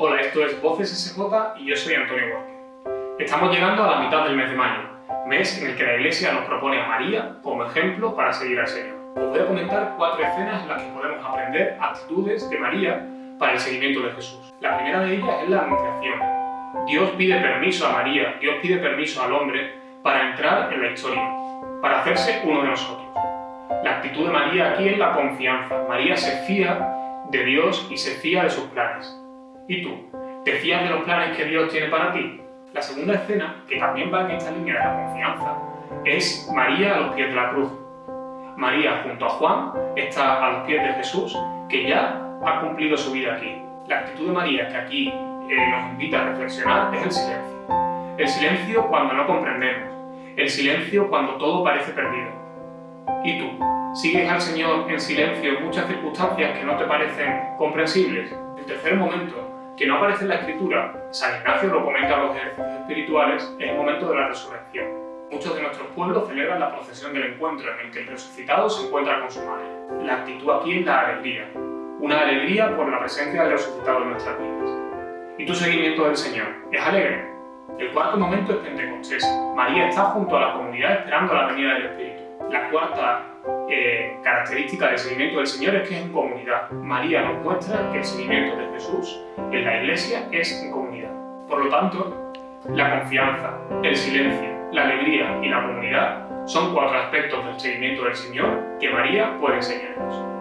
Hola, esto es Voces SJ y yo soy Antonio Borges. Estamos llegando a la mitad del mes de mayo, mes en el que la Iglesia nos propone a María como ejemplo para seguir al Señor. Os voy a comentar cuatro escenas en las que podemos aprender actitudes de María para el seguimiento de Jesús. La primera de ellas es la anunciación. Dios pide permiso a María, Dios pide permiso al hombre para entrar en la historia, para hacerse uno de nosotros. La actitud de María aquí es la confianza. María se fía de Dios y se fía de sus planes. ¿Y tú? ¿Te fías de los planes que Dios tiene para ti? La segunda escena, que también va en esta línea de la confianza, es María a los pies de la cruz. María junto a Juan está a los pies de Jesús, que ya ha cumplido su vida aquí. La actitud de María que aquí eh, nos invita a reflexionar es el silencio. El silencio cuando no comprendemos. El silencio cuando todo parece perdido. ¿Y tú? ¿Sigues al Señor en silencio en muchas circunstancias que no te parecen comprensibles? El tercer momento, que no aparece en la Escritura, San Ignacio lo comenta en los ejercicios espirituales, es el momento de la resurrección. Muchos de nuestros pueblos celebran la procesión del encuentro en el que el resucitado se encuentra con su madre. La actitud aquí es la alegría, una alegría por la presencia del resucitado en nuestras vidas. ¿Y tu seguimiento del Señor? ¿Es alegre? El cuarto momento es Pentecostés. María está junto a la comunidad esperando la venida del Espíritu. La cuarta eh, característica del seguimiento del Señor es que es en comunidad. María nos muestra que el seguimiento de Jesús en la Iglesia es en comunidad. Por lo tanto, la confianza, el silencio, la alegría y la comunidad son cuatro aspectos del seguimiento del Señor que María puede enseñarnos.